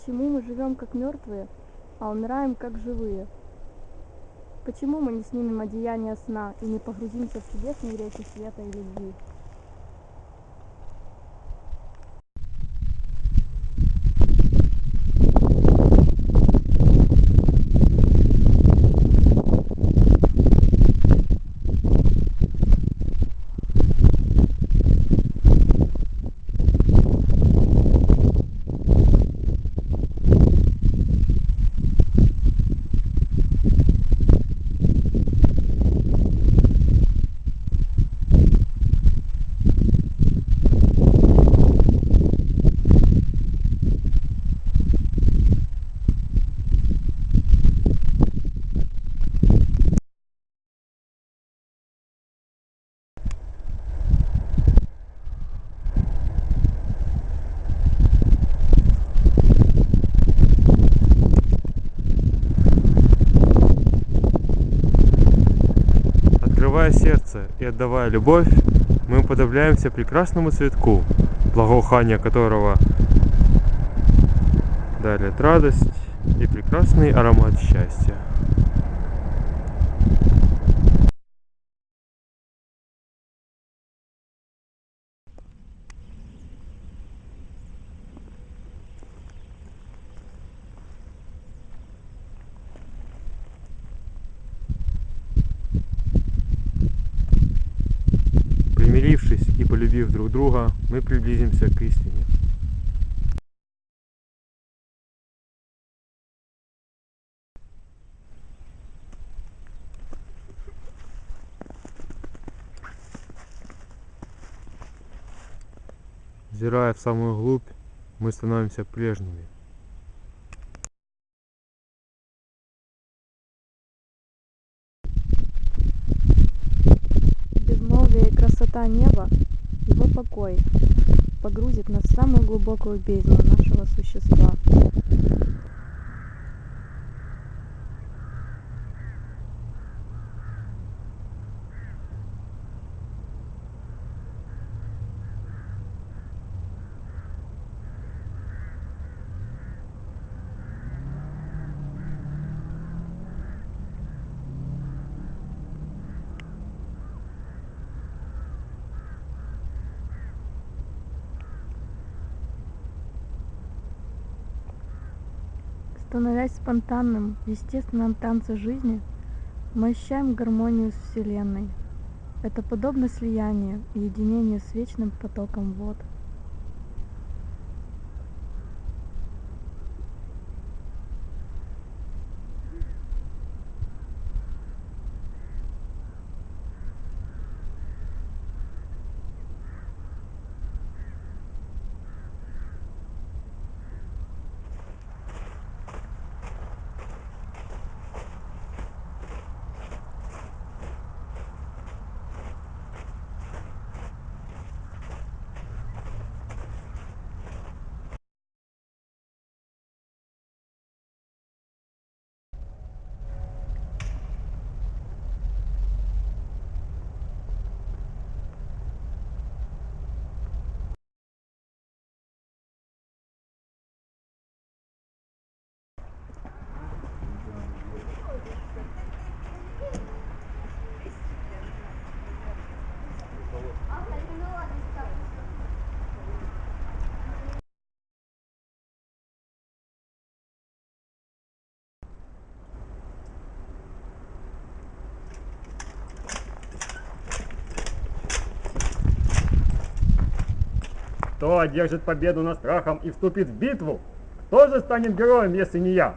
Почему мы живем как мертвые, а умираем как живые? Почему мы не снимем одеяние сна и не погрузимся в чудесные реки света и любви? Открывая сердце и отдавая любовь, мы уподобляемся прекрасному цветку, благоухание которого дарит радость и прекрасный аромат счастья. Полюбив друг друга, мы приблизимся к истине. Взирая в самую глубь, мы становимся прежними. Безмолвие и красота неба, покой, погрузит нас в самую глубокую бездну нашего существа. Становясь спонтанным, в естественном танце жизни, мы ощущаем гармонию с Вселенной. Это подобно слиянию единению с вечным потоком вод. Кто одержит победу над страхом и вступит в битву? Кто же станет героем, если не я?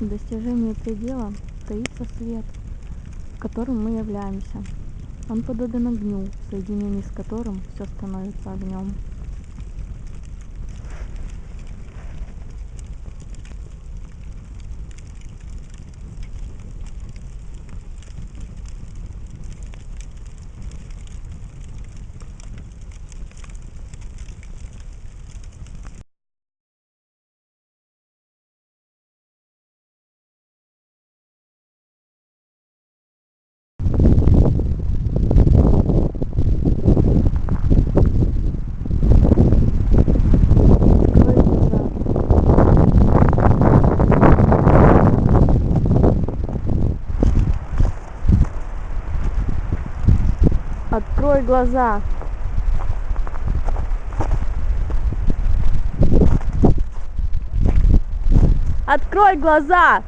В достижении предела таится свет, которым мы являемся. Он подобен огню, в соединении с которым все становится огнем. Открой глаза. Открой глаза. Открой глаза!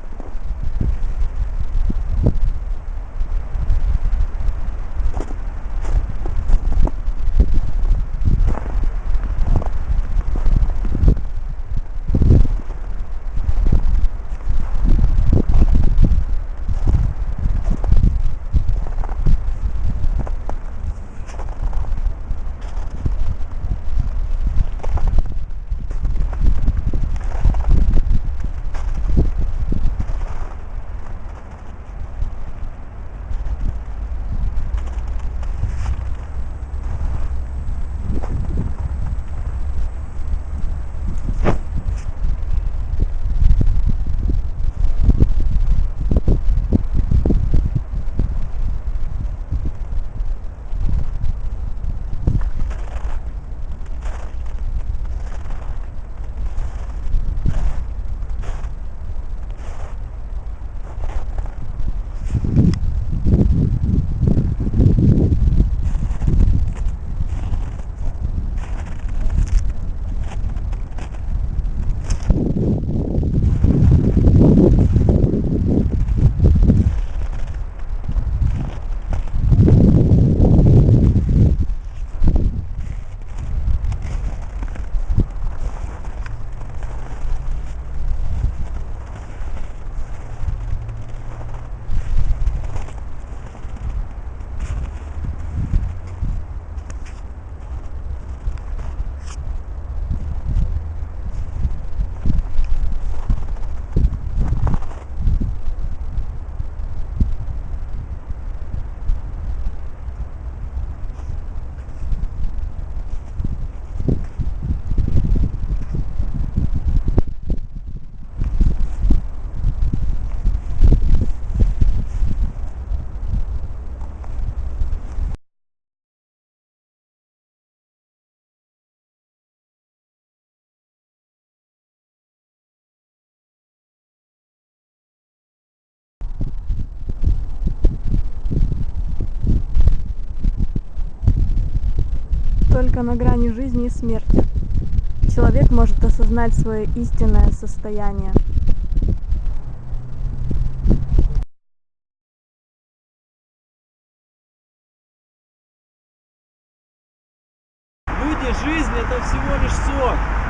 Только на грани жизни и смерти человек может осознать свое истинное состояние. Люди, жизнь это всего лишь сон.